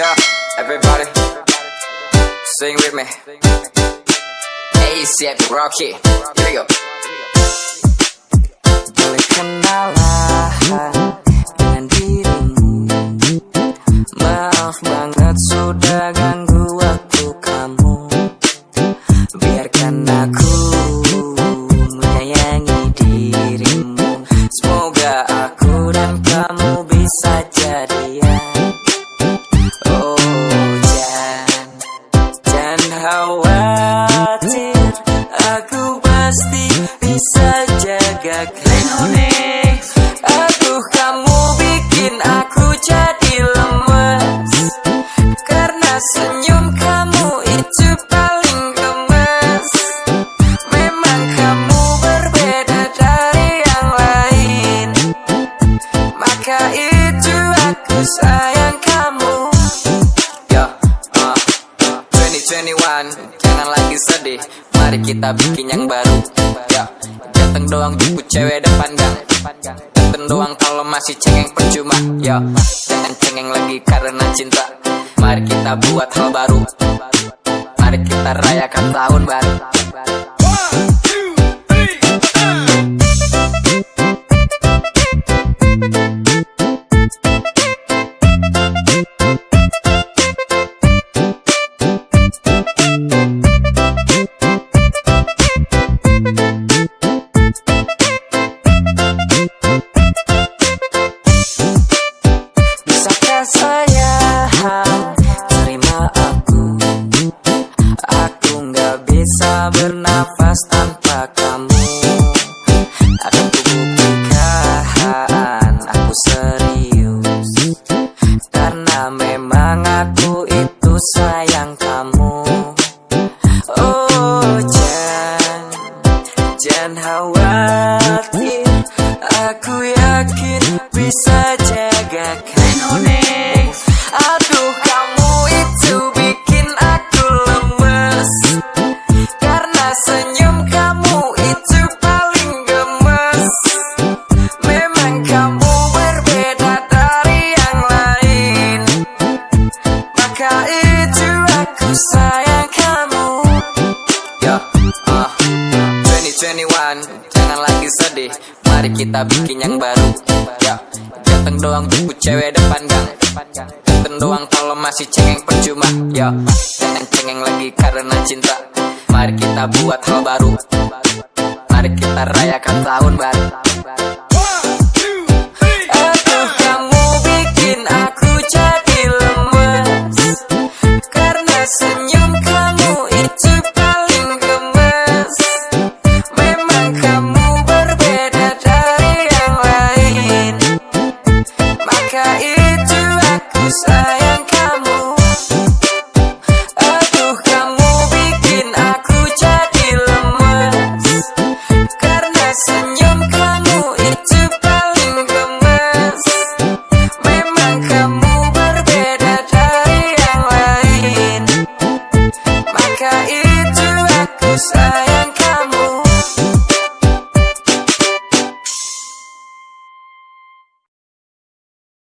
Yeah, everybody, sing with me. ASAP Rocky, here we go. Boleh dengan dirimu Maaf banget sudah ganggu waktu kamu Biarkan aku khawatir Aku pasti bisa jaga kamu Aduh kamu bikin aku jadi lemes Karena senyum 2021 Jangan lagi sedih. Mari kita bikin yang baru. Yo, ganteng doang jemput cewek depan gang. Ganteng doang kalau masih cengeng percuma. Yo, jangan cengeng lagi karena cinta. Mari kita buat hal baru. Mari kita rayakan tahun baru. Bisakah bernafas tanpa kamu. Akan kubuktikan aku serius. Karena memang aku itu sayang kamu. Oh jangan, jangan khawatir Aku yakin bisa kita bikin yang baru. Yo, ganteng doang jemput cewek depan gang. Ganteng doang kalau masih cengeng percuma. Yo, jangan cengeng lagi karena cinta. Mari kita buat hal baru. Mari kita rayakan tahun baru